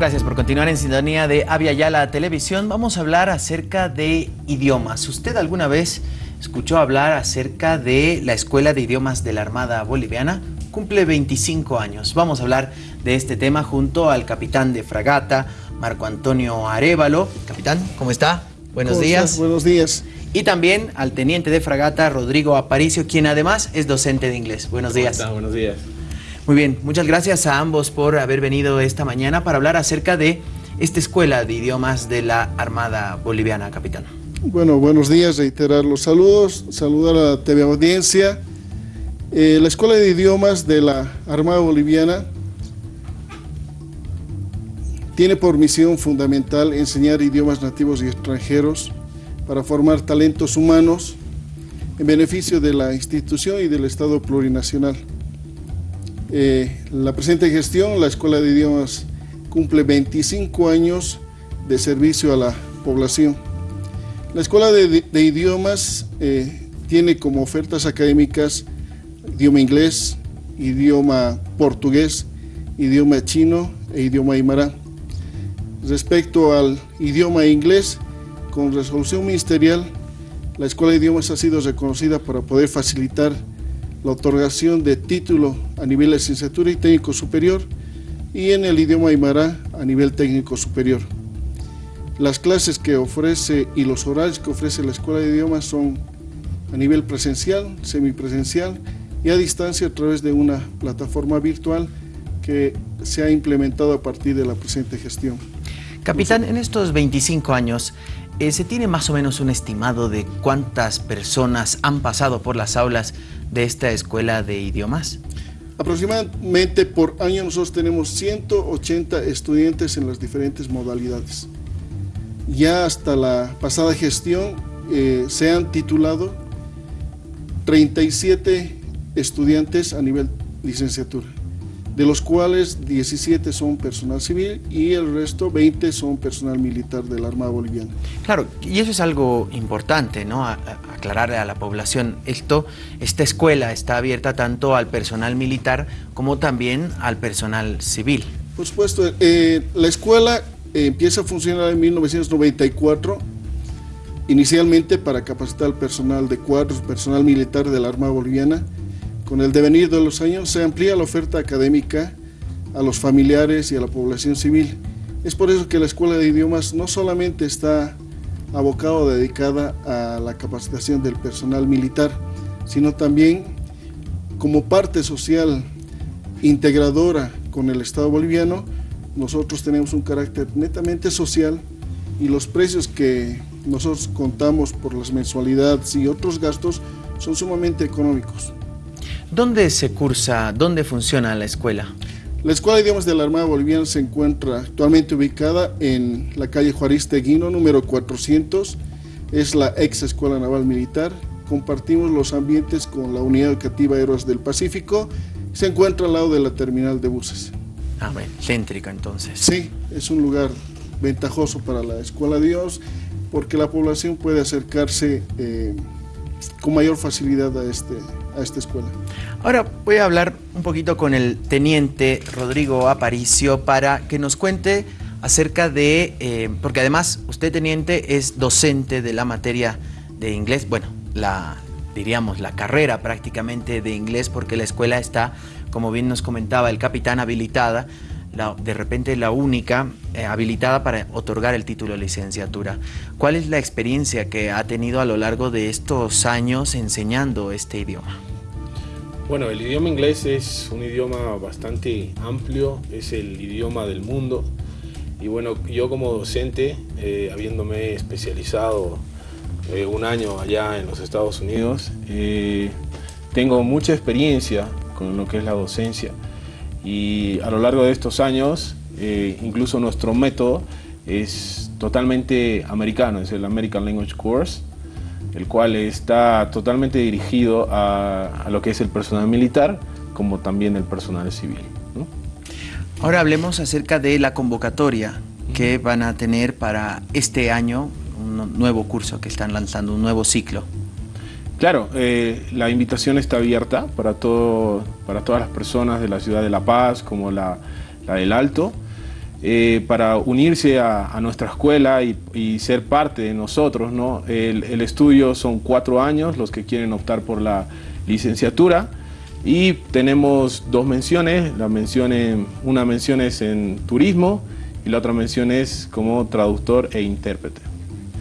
Gracias por continuar en sintonía de Avia Yala Televisión. Vamos a hablar acerca de idiomas. ¿Usted alguna vez escuchó hablar acerca de la Escuela de Idiomas de la Armada Boliviana? Cumple 25 años. Vamos a hablar de este tema junto al capitán de fragata, Marco Antonio Arevalo. Capitán, ¿cómo está? Buenos ¿Cómo días. estás? Buenos días. Y también al teniente de fragata, Rodrigo Aparicio, quien además es docente de inglés. Buenos días. ¿Cómo estás? Buenos días. Muy bien, muchas gracias a ambos por haber venido esta mañana para hablar acerca de esta escuela de idiomas de la Armada Boliviana, capitán. Bueno, buenos días, reiterar los saludos, saludar a la TV Audiencia. Eh, la Escuela de Idiomas de la Armada Boliviana tiene por misión fundamental enseñar idiomas nativos y extranjeros para formar talentos humanos en beneficio de la institución y del Estado plurinacional. Eh, la presente gestión, la Escuela de Idiomas cumple 25 años de servicio a la población. La Escuela de, Idiomas eh, tiene como ofertas académicas idioma inglés, idioma portugués, idioma chino e idioma aymara. Respecto al idioma inglés, con resolución ministerial, la Escuela de Idiomas ha sido reconocida para poder facilitar la otorgación de título a nivel de licenciatura y técnico superior y en el idioma aymara a nivel técnico superior. Las clases que ofrece y los horarios que ofrece la Escuela de Idiomas son a nivel presencial, semipresencial y a distancia a través de una plataforma virtual que se ha implementado a partir de la presente gestión. Capitán, en estos 25 años, eh, ¿se tiene más o menos un estimado de cuántas personas han pasado por las aulas de esta escuela de idiomas? Aproximadamente por año nosotros tenemos 180 estudiantes en las diferentes modalidades. Ya hasta la pasada gestión eh, se han titulado 37 estudiantes a nivel licenciatura, de los cuales 17 son personal civil y el resto 20 son personal militar de la Armada Boliviana. Claro, y eso es algo importante, ¿no? A, a, aclararle a la población. Esto, esta escuela está abierta tanto al personal militar como también al personal civil. Por supuesto, eh, la escuela empieza a funcionar en 1994, inicialmente para capacitar al personal de cuadros, personal militar de la Armada Boliviana. Con el devenir de los años se amplía la oferta académica a los familiares y a la población civil. Es por eso que la Escuela de Idiomas no solamente está abocada o dedicada a la capacitación del personal militar, sino también como parte social integradora con el Estado boliviano, nosotros tenemos un carácter netamente social y los precios que nosotros contamos por las mensualidades y otros gastos son sumamente económicos. ¿Dónde se cursa, dónde funciona la escuela? La Escuela de Idiomas de la Armada Boliviana se encuentra actualmente ubicada en la calle Juárez Guino, número 400. Es la ex Escuela Naval Militar. Compartimos los ambientes con la Unidad Educativa Héroes del Pacífico. Se encuentra al lado de la terminal de buses. Ah, bueno, céntrica entonces. Sí, es un lugar ventajoso para la Escuela de Dios porque la población puede acercarse eh, con mayor facilidad a, este, a esta escuela. Ahora voy a hablar un poquito con el teniente Rodrigo Aparicio para que nos cuente acerca de, eh, porque además usted teniente es docente de la materia de inglés, bueno, la diríamos la carrera prácticamente de inglés porque la escuela está, como bien nos comentaba el capitán, habilitada de repente la única eh, habilitada para otorgar el título de licenciatura. ¿Cuál es la experiencia que ha tenido a lo largo de estos años enseñando este idioma? Bueno, el idioma inglés es un idioma bastante amplio, es el idioma del mundo. Y bueno, yo como docente, eh, habiéndome especializado eh, un año allá en los Estados Unidos, tengo mucha experiencia con lo que es la docencia. Y a lo largo de estos años, eh, incluso nuestro método es totalmente americano, es el American Language Course, el cual está totalmente dirigido a, a lo que es el personal militar, como también el personal civil. ¿no? Ahora hablemos acerca de la convocatoria que van a tener para este año, un nuevo curso que están lanzando, un nuevo ciclo. Claro, eh, la invitación está abierta para, para todas las personas de la ciudad de La Paz, como la, del Alto. eh, para unirse a, nuestra escuela y, ser parte de nosotros. ¿no? El, estudio son cuatro años, los que quieren optar por la licenciatura. Y tenemos dos menciones, una mención es en turismo y la otra mención es como traductor e intérprete.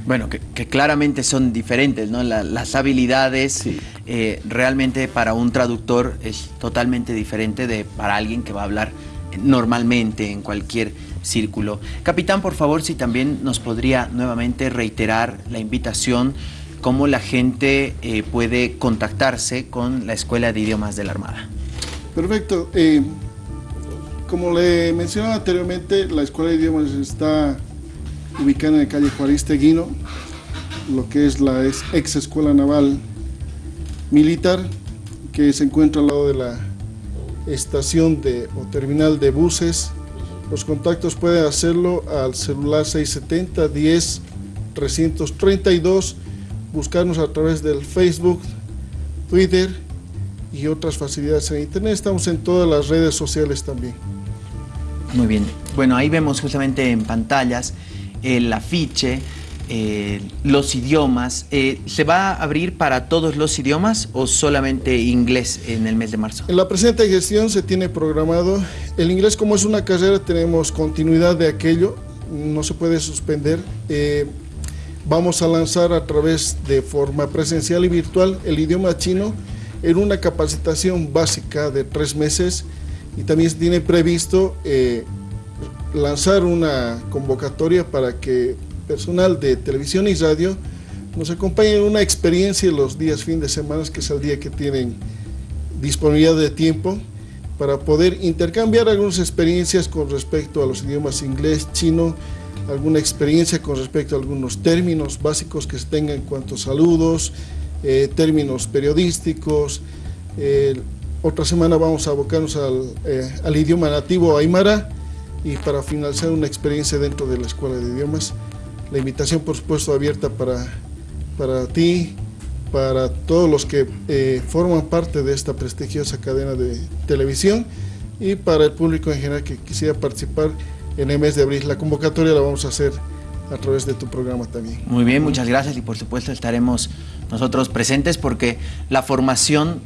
Bueno, que, claramente son diferentes, ¿no? las habilidades eh, realmente para un traductor es totalmente diferente de para alguien que va a hablar normalmente en cualquier círculo. Capitán, por favor, si también nos podría nuevamente reiterar la invitación, cómo la gente eh, puede contactarse con la Escuela de Idiomas de la Armada. Perfecto. Eh, como le mencionaba anteriormente, la Escuela de Idiomas está ubicada en la calle Juárez Guino, lo que es la ex Escuela Naval Militar, que se encuentra al lado de la estación de, o terminal de buses los contactos pueden hacerlo al celular 670 10 332, buscarnos a través del Facebook, Twitter y otras facilidades en Internet. Estamos en todas las redes sociales también. Muy bien. Bueno, ahí vemos justamente en pantallas el afiche eh, los idiomas. Eh, ¿Se va a abrir para todos los idiomas o solamente inglés en el mes de marzo? En la presente gestión se tiene programado, el inglés como es una carrera tenemos continuidad de aquello, no se puede suspender. Eh, vamos a lanzar a través de forma presencial y virtual el idioma chino en una capacitación básica de tres meses y también se tiene previsto lanzar una convocatoria para que personal de televisión y radio nos acompaña en una experiencia los días fin de semana, que es el día que tienen disponibilidad de tiempo, para poder intercambiar algunas experiencias con respecto a los idiomas inglés, chino, alguna experiencia con respecto a algunos términos básicos que se tengan en cuanto a saludos, eh, términos periodísticos. Eh, otra semana vamos a abocarnos al, eh, al idioma nativo aymara y para finalizar una experiencia dentro de la Escuela de Idiomas. La invitación, por supuesto, abierta para, para ti, para todos los que eh, forman parte de esta prestigiosa cadena de televisión y para el público en general que quisiera participar en el mes de abril. La convocatoria la vamos a hacer a través de tu programa también. Muy bien, muchas gracias y por supuesto estaremos nosotros presentes porque la formación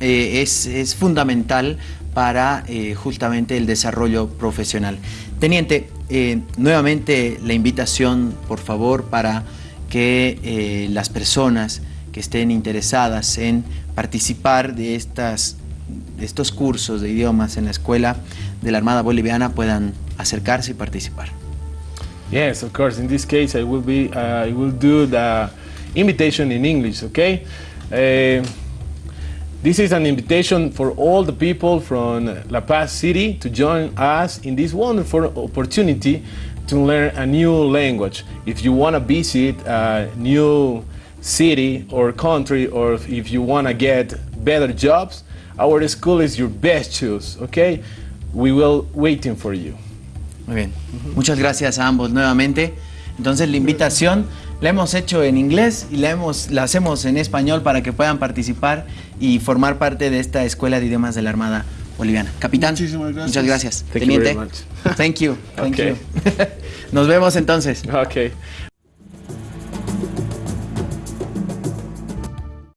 eh, es, es, fundamental para eh, justamente el desarrollo profesional. Teniente, eh, nuevamente la invitación, por favor, para que eh, las personas que estén interesadas en participar de, estas, de estos cursos de idiomas en la Escuela de la Armada Boliviana puedan acercarse y participar. Yes, of course. In this case, I will be, uh, I will do the invitation in English, okay? Uh, This is an invitation for all the people from La Paz City to join us in this wonderful opportunity to learn a new language. If you want to visit a new city or country or if you want to get better jobs, our school is your best choice, okay? We will waiting for you. Muy bien. Muchas gracias a ambos nuevamente. Entonces la invitación la hemos hecho en inglés y la, hemos, la hacemos en español para que puedan participar y formar parte de esta Escuela de Idiomas de la Armada Boliviana. Capitán, muchas gracias. Thank Teniente, thank you. Thank you. Nos vemos entonces. Okay.